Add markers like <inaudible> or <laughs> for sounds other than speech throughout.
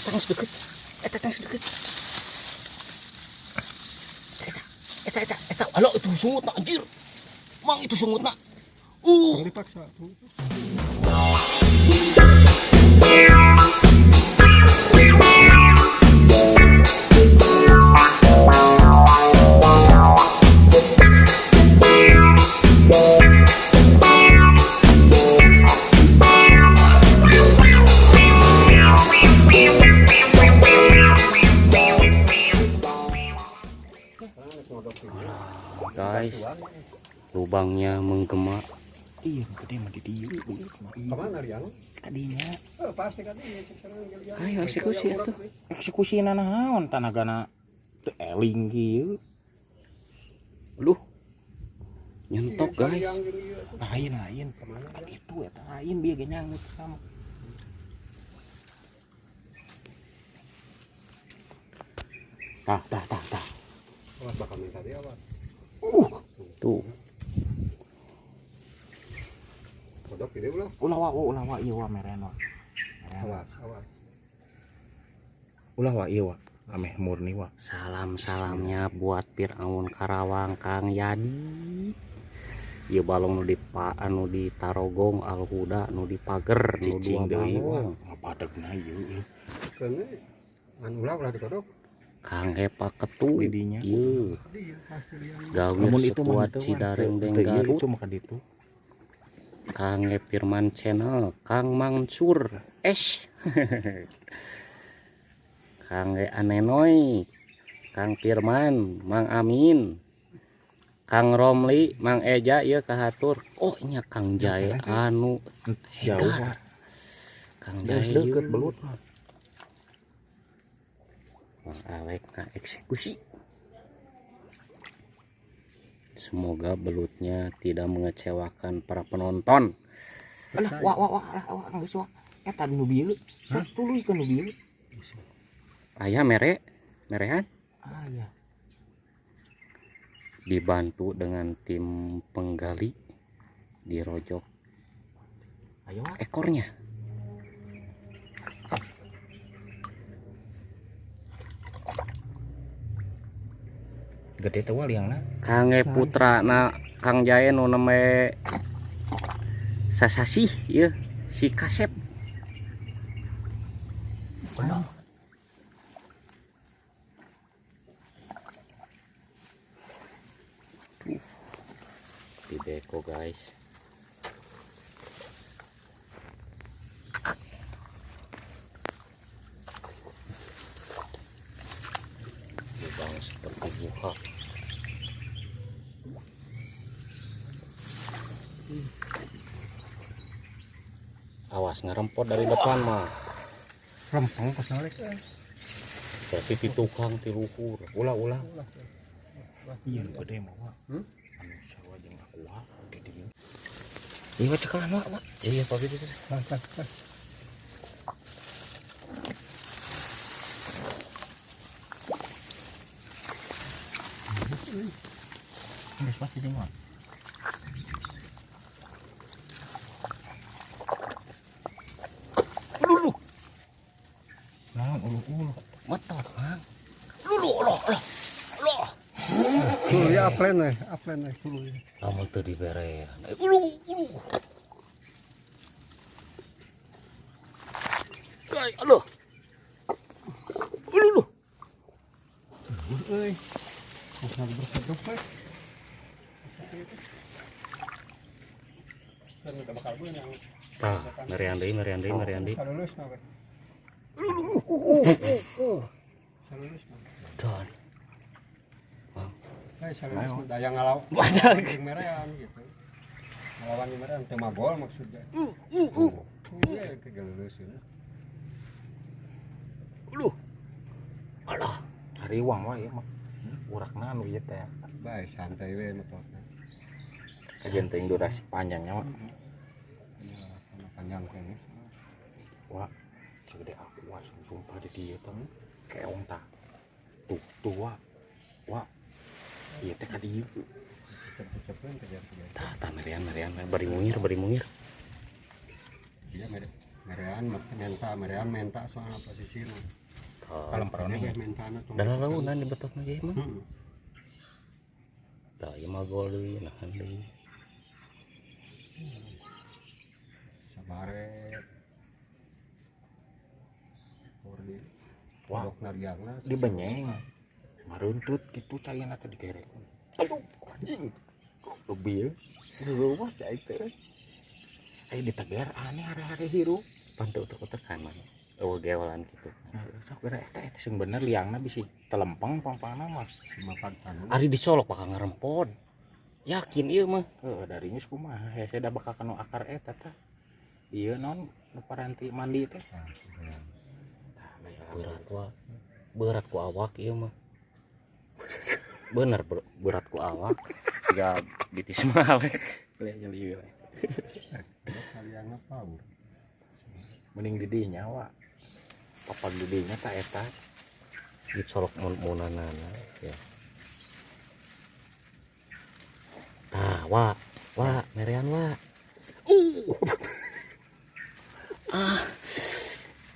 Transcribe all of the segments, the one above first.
tangis deket eta tangis deket eta eta eta eta. Alo itu sungut nak anjir. Mang itu sungut nak. Uh. Dipaksa. Guys lubangnya menggema Iya, gede mah di? Kadinya pasti ini. sekarang Rian. ayo eksekusi itu eksekusi naon tanagana teu eling kieu. lu nyentok guys Yang ini, ya. Lain lain. Ke mana? Kan itu eta lain bieu ge nyanggut sama. Tah, tah, tah, tah. Bakal minta dia apa? Tuh Kodok gitu belum? Ulah wa, ulah wa ieu wa meren wa. Meren wa. Awas, awas. Ulah wa ieu wa. Ameh murni wa. salam salamnya buat Fir'aun Karawang Kang Yadi Ieu balong nu di pa, anu di Tarogong Al Huda nu di Pager nu dua balong Ngapadegna ieu. Kene. An ulah ulah dikodok. Kang Hepa Ketu gawir Namun itu Wan. Cidareng Deng ieu, Garut itu maka ditu. Kang E Firman Channel Kang Mansur Esh <laughs> Kang E Anenoy Kang Firman Mang Amin Kang Romli Mang Eja ya kahatur oh nya Kang Jaya anu Jauh Hegar. wa. Kang Jaya deukeut ieu. belut Alek na eksekusi Semoga belutnya tidak mengecewakan para penonton. Alah, wah, wah, wah, alah, wah, geus wa. Eta nu bieu. Sok tuluy ke nu bieu. Ayah mere, merehan Ah, iya. dibantu dengan tim penggali dirojok Ayo ekornya. Gede wa liangna. Kange putra na Kang Jae nu name Sasasi ya si Kasep. Di deko guys. Awas ngerempot dari depan mah. Rempong pas nolek. Berarti di tukang di luhur. Ulah ulah. Iya, gede mah wa. Hmm? Anu jeung aku wa di dieu. Iya, cekalan wa, wa. Iya Pak pas, pas. Geus pasti jeung wa. Lulu. Metot, Mang. Lulu loh loh. Loh. Dulu ya aplen nih, aplen nih dulu ya. Lamun teu dibere. Ulu ulu. Kai, aloh. Ulu ulu. Euy. Bisa bersedok nih. Dan kita bakal gue yang Nah. Banyak. Yang gitu. Maksudnya. uh uh uh. Iya, kegelusin. Ulu. Alah. Hariwang wa ieu mah. Urakna anu ieu teh. Santai. Kajian durasi panjangnya. Iya, panjang ini. Wa, segede aku wa sumpah di dieu teh. Keong tah. Tuh, tuh wa. Wa. Ieu teh ka dieu. Cepet-cepet kejar-kejar. Tah, tah merian, merian. Bari mungir, bari mungir. Iya, mere. merean menta merean menta soalnya posisi nu Kalau perone Jadi menta tong dalam launan di betok lagi mah Heeh. tak ieu mah gol deui nahan deui sabare Wah. Nariangna di benyeng. Maruntut gitu cairna tadi kerek aduh anjing. Lebih lu mas cai teh. Ayo ditegar aneh hari-hari hirup. Pantu utek-utek kan mah eueuh gewalan gitu Nah, sok kira eta eta sing bener liangna bisi telempeng pang-pangna mah. Ari dicolok bakal ngarempon yakin ieu mah. Heuh dari geus kumaha? Ya saya da bakal kanu akar eta tah. Ieu non nu paranti mandi teh Tah, merean. tah bae berat wa berat ku awak ieu mah. Bener ber- berat ku awak. Siga bitis mah <laughs> we. Lihat jadi ieu we. Dok nariangna paur mending di dinya wa papan di dinya tak eta. Dicolok mun munanana ya. Tah wa wa merean wa itu lah <laughs>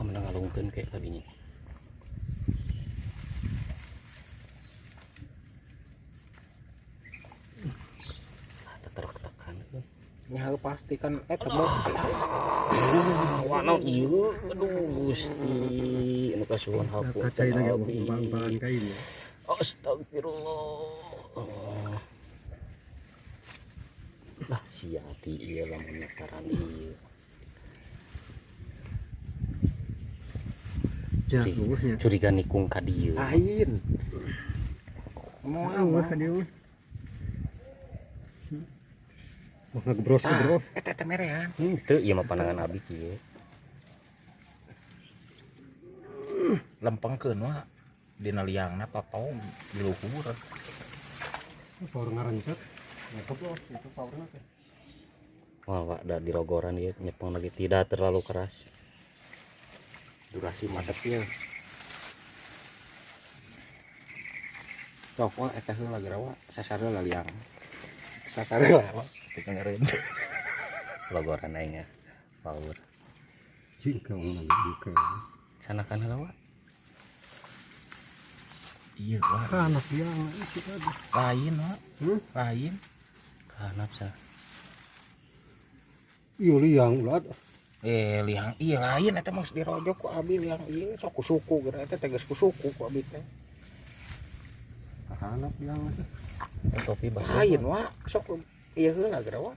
kamu udah ngalungkeun kayak ah teterok tekan nyaho pasti kan eta mau Wano ieu aduh Gusti. Anu kasuhun hapunten kacai lagi abdi. bang-bangan kain ya Astagfirullah lah siati ieu lamun nekaran ieu jagusnya curiga nikung ka dieu lain mau Awas apa ka dia mah. Mau ngebros tah ngebros. eta teh merean Hmm, teu ieu mah pandangan abdi kieu lempengkeun wa dina liangna totong di luhur Power. Ya keblos itu powernya teh. wah Pak, da dirogoran ieu nyepeng lagi tidak terlalu keras durasi madep ya sok wa eta heula gerawa sasar heula liang sasar heula <laughs> wa dengerin rogoran aing ya power Jika lagi jika. sanakan heula wa iya wa. Anak yang itu tadi. lain wa. Hmm? lain. Kanap sa. Iya liang ulat. Eh liang iya lain eta geus dirojok ku abi liang iya sok ku suku geura eta teh geus ku suku ku abi teh. Anak yang itu. topi bah lain wa sok iya heula geura wa.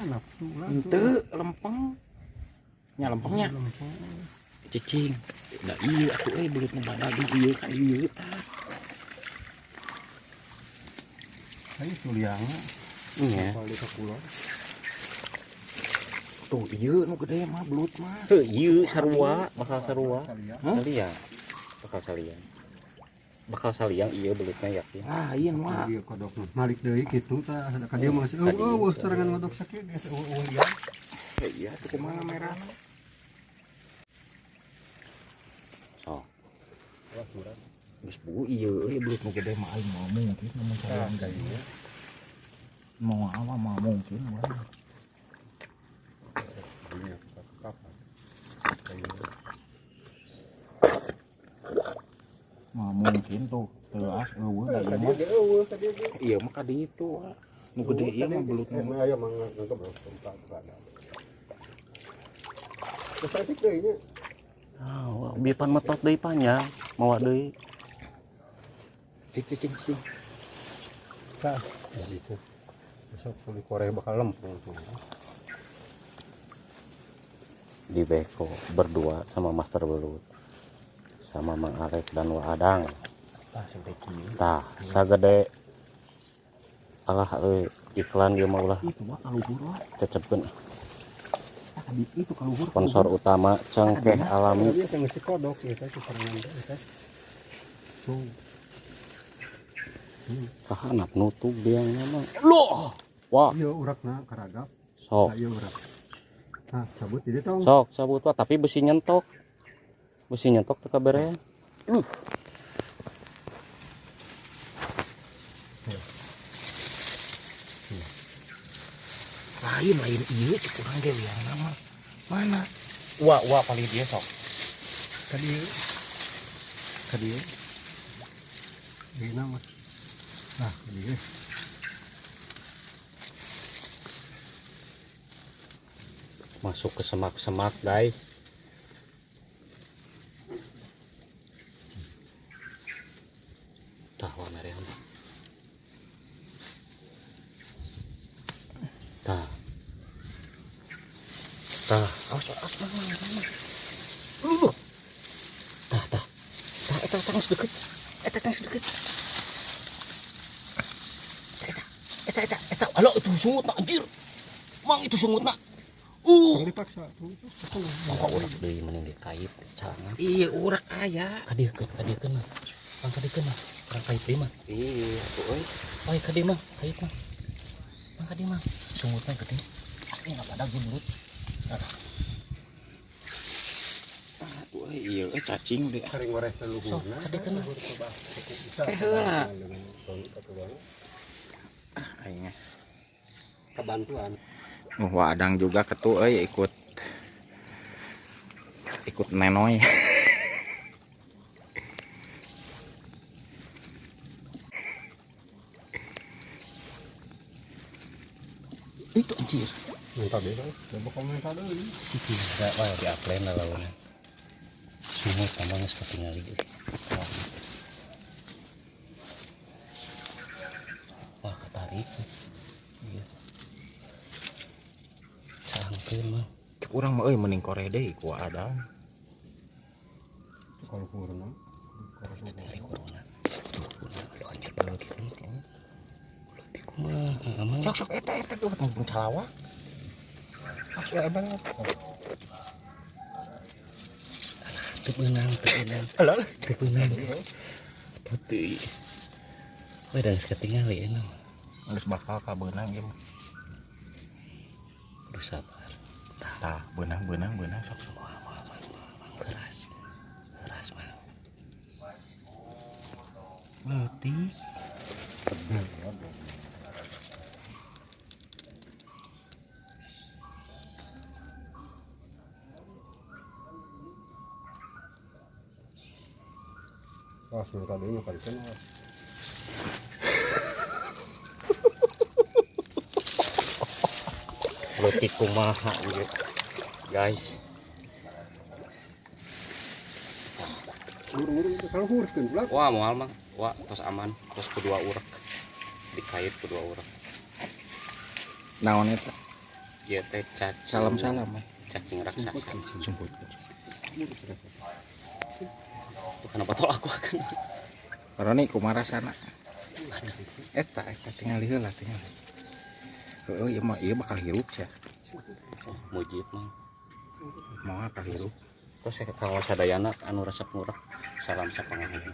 Anak henteu lempeng. Nya lempengnya. Cicing. Da iya aku eh belutna badag iya ka iya Ayo itu liang. nya Kalau di pulau. Tuh iya nu gede mah belut mah. Heuh, ieu sarua bakal sarua. Saliang bakal saliang bakal saliang iya belutnya yakin lain mah. Iya kodok mah. Malik deui kitu tah. Ka dia masih Tadi. oh oh serangan kodok sakit ya oh oh liang. Ya iya tuh kumaha merah? So murah. geus bu iya euy belut nu gede mah aing mau mungkin namun Nah, enggak mau apa mau mungkin Iya, kapan? Kayak tuh teas eueuh da ieu mah dia. iya mah ka ditu wa. nu gede ieu mah belut nu mah aya mah nangkep tempat ada. Kesatik deui nya. oh, bipan metot deui panjang mawa deui cing cing cing Tah, ya itu. Besok kulit Korea bakal lempeng tuh. di beko berdua sama master belut sama Mang Alek dan Waadang tah sampai kieu tah sagede. Alah euy iklan ieu mah ulah. Itu mah kaluhur wa. Cecepkeun. Sponsor utama cengkeh alami. ya kahanap nutup dia mah. Loh! Wah Iya urakna karagap. sok. Nah, iya urak. Nah, cabut jadi tong. sok sabut wah tapi besi nyentok besi nyentok teka berean lain lain iya cek kurang ge yang nama. Mana? Wah wah paling dia sok. Tadi tadi. Di nama. Nah, tadi masuk ke semak-semak guys tah wah merean tah tah awas awas tah tah tah eta geus deket eta geus deket eta eta eta eta alo itu sungut nak anjir. Mang itu sungut nak. Uh. Tong dipaksa. Tuh. Mangka urak deui mending dikait cangan. iya urak aya kadiekeun kadiekeun mah. Iya mah, kait mah. Mah. Sungutna gede. Enggak pada ah euy iya euy cacing deh mah. Eh, heula. Ah, aing Kebantuan. Oh, Wadang juga ketu euy ikut ikut nenoy. <laughs> Itu anjir. Kan. coba komentar dulu. Itu wah di upline lah lawan. Sungut tambahnya seperti ngali. Wah, ketarik. Iya. Sangkeun mah. Kurang mah euy mending kore deui ku Wadang. Kalau kurna. dari corona tuh corona lo anjir baru gini kan berarti kumaha aman Sok sok eta eta tuh mumpung calawa. Masuk ya banget. beunang Alah. teu beunang tapi we da geus ketinggali enak Geus bakal ka beunang ieu mah. kudu sabar Tah, beunang beunang beunang sok sok. wah wah wah wah, wah. keras keras mah Leutik. Pas minta dulu kan kan. leutik kumaha ieu guys itu pula. wah moal mah wah tos aman tos kedua urak dikait kedua urak Naon eta? ieu teh cacing Salam-salam. eh. cacing raksasa Sumput. Tuh, kenapa tol aku akan Roni kumaha rasana? Eta eta tinggal heula tinggal. Heeh, ieu mah ieu bakal hirup sia. oh, mujid mah Mau bakal hirup. terus saya kalau sadayana anu resep murah salam sapangahan